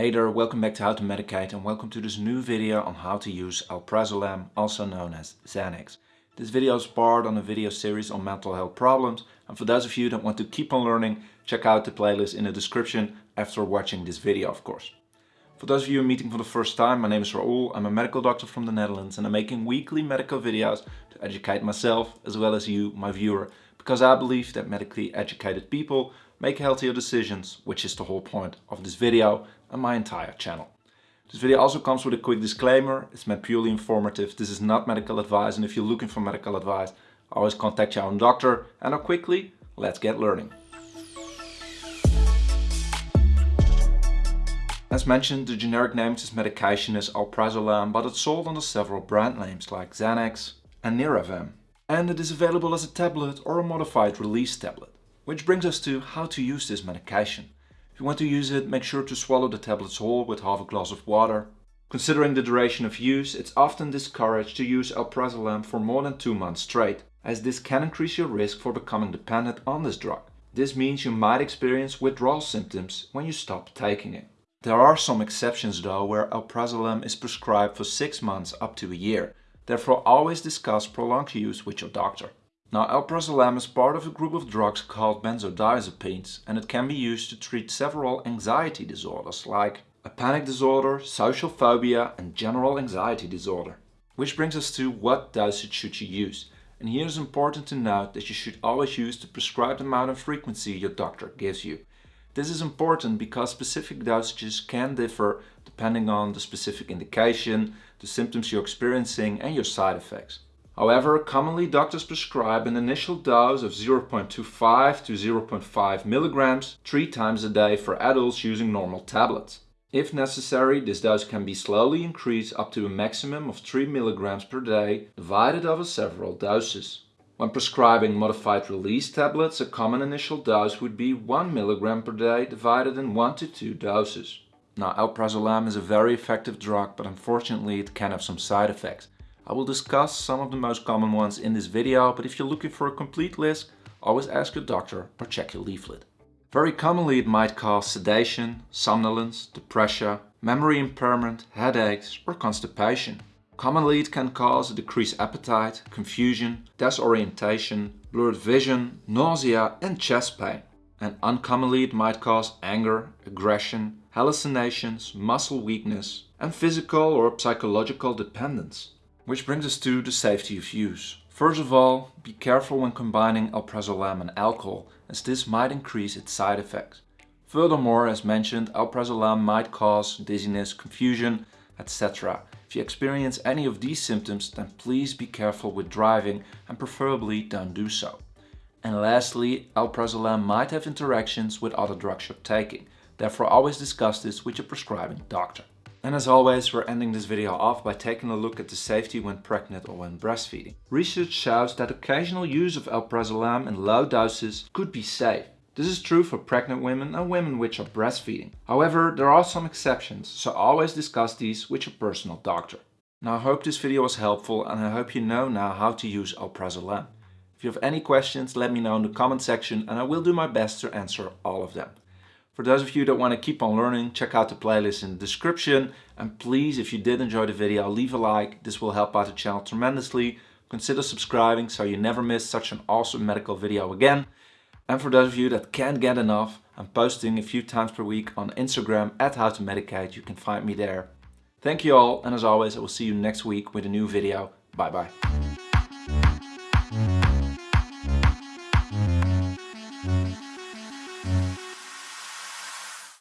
Hey there, welcome back to How to Medicate and welcome to this new video on how to use alprazolam, also known as Xanax. This video is part on a video series on mental health problems and for those of you that want to keep on learning, check out the playlist in the description after watching this video of course. For those of you meeting for the first time, my name is Raoul, I'm a medical doctor from the Netherlands and I'm making weekly medical videos to educate myself as well as you, my viewer, because I believe that medically educated people make healthier decisions, which is the whole point of this video and my entire channel. This video also comes with a quick disclaimer, it's meant purely informative, this is not medical advice and if you're looking for medical advice, always contact your own doctor and now quickly, let's get learning. As mentioned, the generic name of this medication is alprazolam, but it's sold under several brand names like Xanax and Niravam. And it is available as a tablet or a modified release tablet. Which brings us to how to use this medication. If you want to use it, make sure to swallow the tablets whole with half a glass of water. Considering the duration of use, it's often discouraged to use alprazolam for more than 2 months straight, as this can increase your risk for becoming dependent on this drug. This means you might experience withdrawal symptoms when you stop taking it. There are some exceptions though where alprazolam is prescribed for 6 months up to a year, therefore always discuss prolonged use with your doctor. Now alprazolam is part of a group of drugs called benzodiazepines and it can be used to treat several anxiety disorders like a panic disorder, social phobia and general anxiety disorder. Which brings us to what dosage should you use. And here is important to note that you should always use the prescribed amount and frequency your doctor gives you. This is important because specific dosages can differ depending on the specific indication, the symptoms you're experiencing and your side effects. However, commonly doctors prescribe an initial dose of 0.25 to 0.5 milligrams three times a day for adults using normal tablets. If necessary, this dose can be slowly increased up to a maximum of 3 milligrams per day, divided over several doses. When prescribing modified release tablets, a common initial dose would be 1 milligram per day divided in 1 to 2 doses. Now, alprazolam is a very effective drug, but unfortunately it can have some side effects. I will discuss some of the most common ones in this video, but if you're looking for a complete list, always ask your doctor or check your leaflet. Very commonly it might cause sedation, somnolence, depression, memory impairment, headaches or constipation. Commonly it can cause a decreased appetite, confusion, disorientation, blurred vision, nausea and chest pain. And uncommonly it might cause anger, aggression, hallucinations, muscle weakness and physical or psychological dependence. Which brings us to the safety of use. First of all, be careful when combining alprazolam and alcohol, as this might increase its side effects. Furthermore, as mentioned, alprazolam might cause dizziness, confusion, etc. If you experience any of these symptoms, then please be careful with driving and preferably don't do so. And lastly, alprazolam might have interactions with other drugs you're taking. Therefore always discuss this with your prescribing doctor. And as always, we're ending this video off by taking a look at the safety when pregnant or when breastfeeding. Research shows that occasional use of alprazolam in low doses could be safe. This is true for pregnant women and women which are breastfeeding. However, there are some exceptions, so always discuss these with your personal doctor. Now I hope this video was helpful and I hope you know now how to use alprazolam. If you have any questions, let me know in the comment section and I will do my best to answer all of them. For those of you that want to keep on learning, check out the playlist in the description. And please, if you did enjoy the video, leave a like. This will help out the channel tremendously. Consider subscribing so you never miss such an awesome medical video again. And for those of you that can't get enough, I'm posting a few times per week on Instagram at How to Medicate. You can find me there. Thank you all, and as always, I will see you next week with a new video. Bye bye.